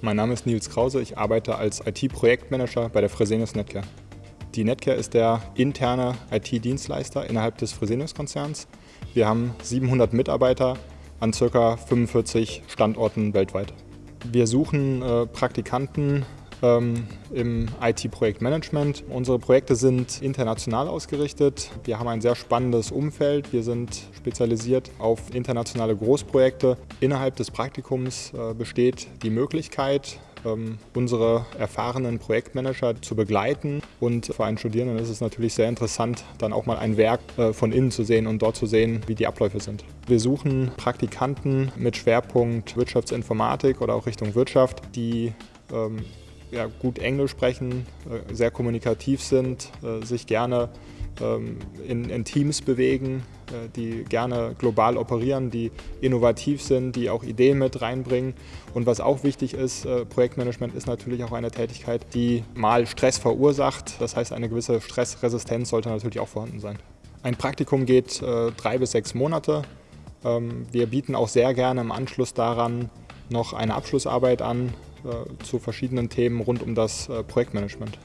Mein Name ist Nils Krause, ich arbeite als IT-Projektmanager bei der Fresenius Netcare. Die Netcare ist der interne IT-Dienstleister innerhalb des Fresenius-Konzerns. Wir haben 700 Mitarbeiter an ca. 45 Standorten weltweit. Wir suchen äh, Praktikanten ähm, im IT-Projektmanagement. Unsere Projekte sind international ausgerichtet. Wir haben ein sehr spannendes Umfeld. Wir sind spezialisiert auf internationale Großprojekte. Innerhalb des Praktikums äh, besteht die Möglichkeit, ähm, unsere erfahrenen Projektmanager zu begleiten. Und für einen Studierenden ist es natürlich sehr interessant, dann auch mal ein Werk äh, von innen zu sehen und dort zu sehen, wie die Abläufe sind. Wir suchen Praktikanten mit Schwerpunkt Wirtschaftsinformatik oder auch Richtung Wirtschaft, die ähm, ja, gut Englisch sprechen, äh, sehr kommunikativ sind, äh, sich gerne ähm, in, in Teams bewegen, äh, die gerne global operieren, die innovativ sind, die auch Ideen mit reinbringen. Und was auch wichtig ist, Projektmanagement ist natürlich auch eine Tätigkeit, die mal Stress verursacht. Das heißt, eine gewisse Stressresistenz sollte natürlich auch vorhanden sein. Ein Praktikum geht drei bis sechs Monate. Ähm, wir bieten auch sehr gerne im Anschluss daran noch eine Abschlussarbeit an, zu verschiedenen Themen rund um das äh, Projektmanagement.